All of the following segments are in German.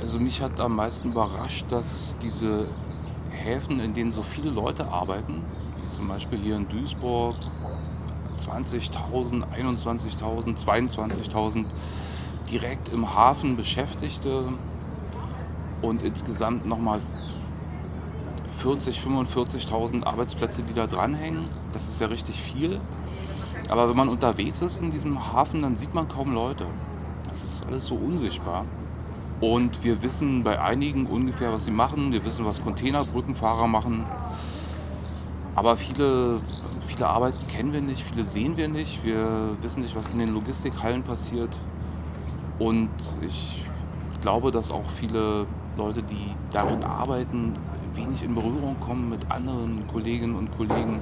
Also, mich hat am meisten überrascht, dass diese Häfen, in denen so viele Leute arbeiten, zum Beispiel hier in Duisburg 20.000, 21.000, 22.000 direkt im Hafen Beschäftigte und insgesamt noch mal 40, 45.000 Arbeitsplätze, die da dranhängen. Das ist ja richtig viel. Aber wenn man unterwegs ist in diesem Hafen, dann sieht man kaum Leute. Das ist alles so unsichtbar. Und wir wissen bei einigen ungefähr, was sie machen. Wir wissen, was Containerbrückenfahrer machen. Aber viele viele Arbeiten kennen wir nicht, viele sehen wir nicht. Wir wissen nicht, was in den Logistikhallen passiert. Und ich glaube, dass auch viele Leute, die darin arbeiten, wenig in Berührung kommen mit anderen Kolleginnen und Kollegen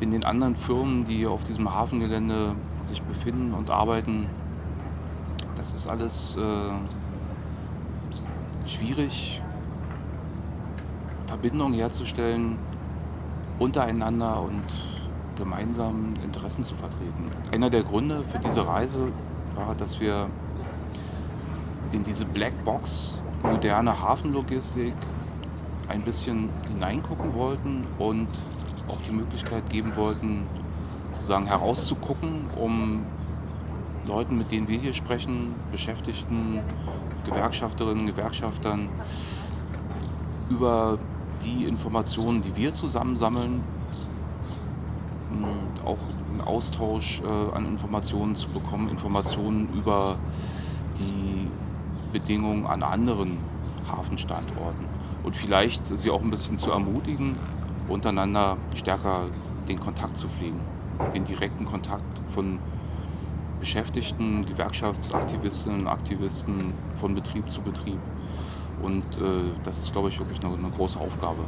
in den anderen Firmen, die auf diesem Hafengelände sich befinden und arbeiten. Das ist alles, äh, schwierig Verbindungen herzustellen untereinander und gemeinsam Interessen zu vertreten. Einer der Gründe für diese Reise war, dass wir in diese Blackbox moderne Hafenlogistik ein bisschen hineingucken wollten und auch die Möglichkeit geben wollten, sozusagen herauszugucken, um Leuten, mit denen wir hier sprechen, Beschäftigten, Gewerkschafterinnen, Gewerkschaftern, über die Informationen, die wir zusammensammeln hm, auch 'n Austausch, äh, an Informationen zu bekommen, Informationen über die Bedingungen an anderen Hafenstandorten. Und vielleicht sie auch 'n bisschen zu ermutigen, untereinander stärker den Kontakt zu pflegen, den direkten Kontakt von Beschäftigten, Gewerkschaftsaktivistinnen und Aktivisten von Betrieb zu Betrieb. Und äh, das ist, glaube ich, wirklich eine, eine große Aufgabe.